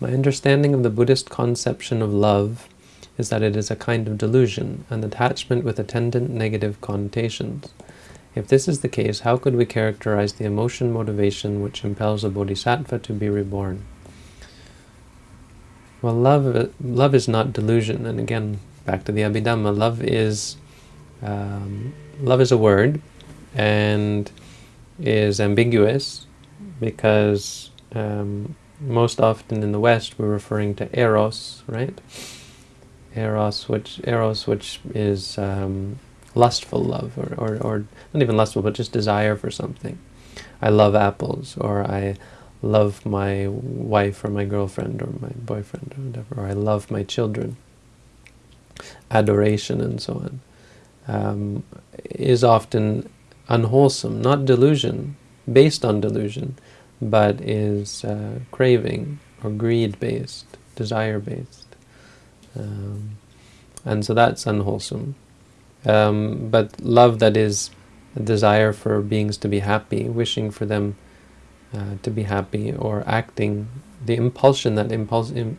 My understanding of the Buddhist conception of love is that it is a kind of delusion, an attachment with attendant negative connotations. If this is the case, how could we characterize the emotion motivation which impels a bodhisattva to be reborn? Well, love, love is not delusion, and again, back to the Abhidhamma, love is, um, love is a word, and is ambiguous, because um, most often in the West we're referring to eros, right? Eros, which eros, which is um, lustful love, or, or, or not even lustful, but just desire for something. I love apples, or I love my wife or my girlfriend or my boyfriend or whatever, or I love my children. Adoration and so on um, is often unwholesome, not delusion, based on delusion, but is uh, craving or greed-based, desire-based. Um, and so that's unwholesome. Um, but love that is a desire for beings to be happy, wishing for them uh, to be happy, or acting, the impulsion that impulse Im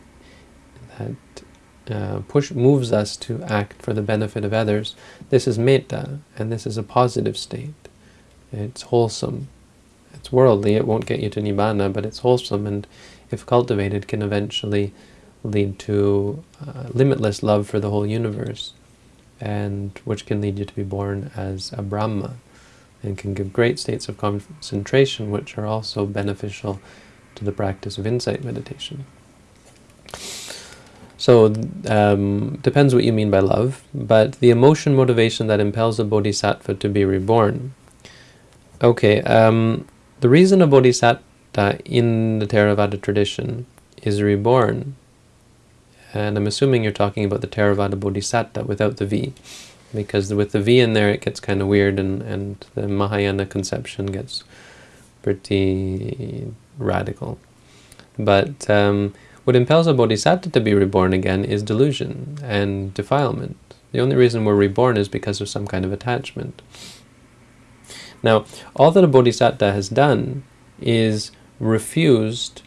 that uh, push moves us to act for the benefit of others. This is metta, and this is a positive state. It's wholesome. It's worldly. It won't get you to nibbana, but it's wholesome, and if cultivated, can eventually lead to uh, limitless love for the whole universe, and which can lead you to be born as a Brahma, and can give great states of concentration, which are also beneficial to the practice of insight meditation. So, um, depends what you mean by love, but the emotion motivation that impels a bodhisattva to be reborn. Okay, um, the reason a bodhisattva in the Theravada tradition is reborn and I'm assuming you're talking about the Theravada Bodhisatta without the V, because with the V in there it gets kind of weird and, and the Mahayana conception gets pretty radical. But um, what impels a bodhisattva to be reborn again is delusion and defilement. The only reason we're reborn is because of some kind of attachment. Now, all that a bodhisattva has done is refused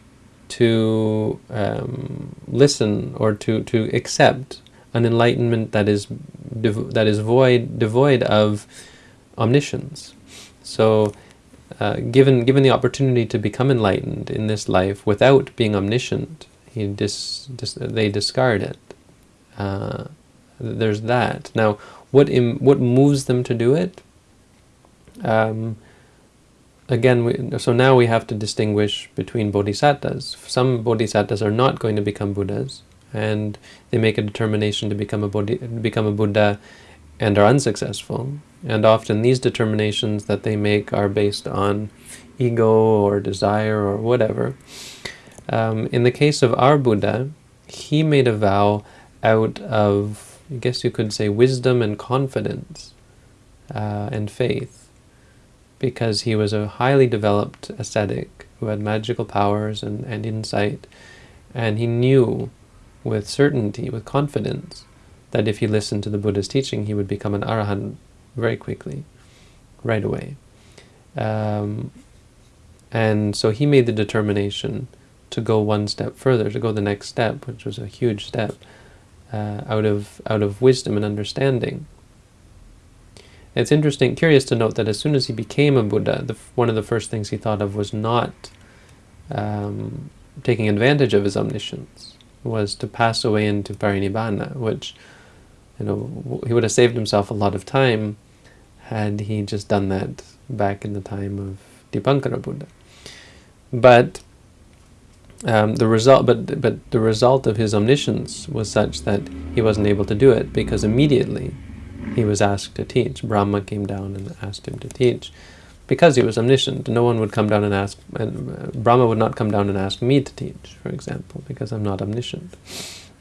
to um, listen or to, to accept an enlightenment that is that is void devoid of omniscience. So, uh, given given the opportunity to become enlightened in this life without being omniscient, he dis, dis they discard it. Uh, there's that. Now, what what moves them to do it? Um, again, we, so now we have to distinguish between bodhisattvas. Some bodhisattvas are not going to become Buddhas, and they make a determination to become a, bodhi, become a Buddha and are unsuccessful. And often these determinations that they make are based on ego or desire or whatever. Um, in the case of our Buddha, he made a vow out of, I guess you could say, wisdom and confidence uh, and faith because he was a highly developed ascetic who had magical powers and, and insight, and he knew with certainty, with confidence, that if he listened to the Buddha's teaching, he would become an arahant very quickly, right away. Um, and so he made the determination to go one step further, to go the next step, which was a huge step, uh, out of out of wisdom and understanding. It's interesting, curious to note that as soon as he became a Buddha, the, one of the first things he thought of was not um, taking advantage of his omniscience, was to pass away into parinibbana, which you know he would have saved himself a lot of time had he just done that back in the time of Dipankara Buddha. But um, the result, but but the result of his omniscience was such that he wasn't able to do it because immediately he was asked to teach. Brahma came down and asked him to teach. Because he was omniscient, no one would come down and ask, and uh, Brahma would not come down and ask me to teach, for example, because I'm not omniscient.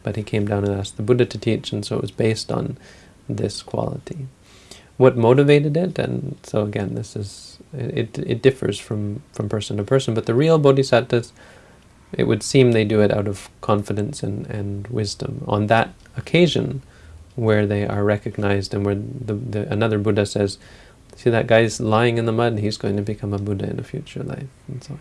But he came down and asked the Buddha to teach, and so it was based on this quality. What motivated it, and so again, this is, it, it differs from, from person to person, but the real bodhisattvas, it would seem they do it out of confidence and, and wisdom. On that occasion, where they are recognized and where the, the, another Buddha says, see that guy's lying in the mud, he's going to become a Buddha in a future life, and so on.